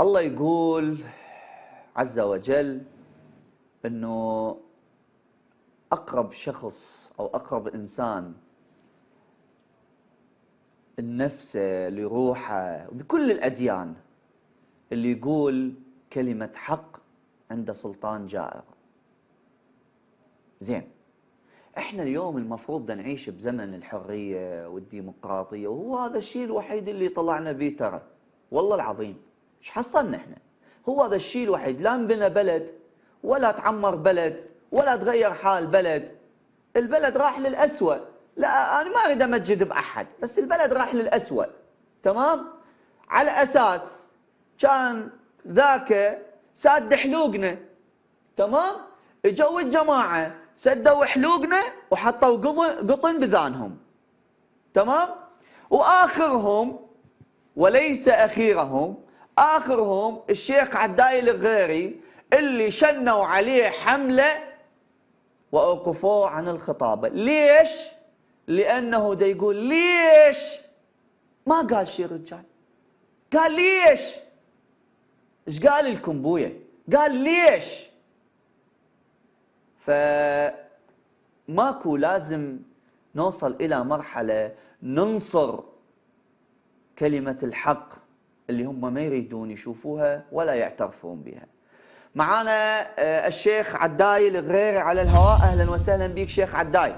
الله يقول عز وجل إنه أقرب شخص أو أقرب إنسان لنفسه لروحه بكل الأديان اللي يقول كلمة حق عند سلطان جائر. زين. إحنا اليوم المفروض نعيش بزمن الحرية والديمقراطية وهو هذا الشيء الوحيد اللي طلعنا به ترى. والله العظيم. إيش حصلنا إحنا. هو هذا الشيء الوحيد. لا انبنى بلد ولا تعمر بلد ولا تغير حال بلد. البلد راح للأسوأ. لا أنا ما أريد أمجد بأحد بس البلد راح للأسوأ. تمام؟ على أساس كان ذاك ساد حلوقنا. تمام؟ إجوا الجماعة سدوا حلوقنا وحطوا قطن بذانهم. تمام؟ وآخرهم وليس أخيرهم آخرهم الشيخ عداي الغيري اللي شنوا عليه حملة وأوقفوه عن الخطابة ليش؟ لأنه دا يقول ليش؟ ما قال شيء رجال قال ليش؟ إيش قال لكم بويا؟ قال ليش؟ فماكو لازم نوصل إلى مرحلة ننصر كلمة الحق اللي هم ما يريدون يشوفوها ولا يعترفون بها. معانا آه، الشيخ عداي الغريري على الهواء. أهلا وسهلا بك شيخ عداي.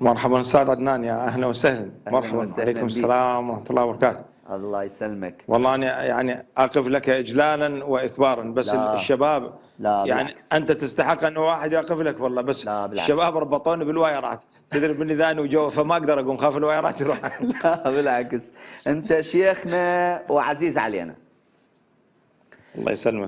مرحبا أستاذ عدنان. يا أهلا وسهلا. مرحبا. وسهلا عليكم السلام ورحمة الله وبركاته. الله يسلمك. والله أنا يعني أقف لك اجلالا واكبارا بس لا. الشباب لا يعني بالعكس. أنت تستحق انه واحد يقف لك والله بس لا بالعكس. الشباب ربطوني بالوايرات تدري بني ذاني وجو فما أقدر أقوم خاف الوايرات يروح. لا بالعكس. أنت شيخنا وعزيز علينا. الله يسلمك.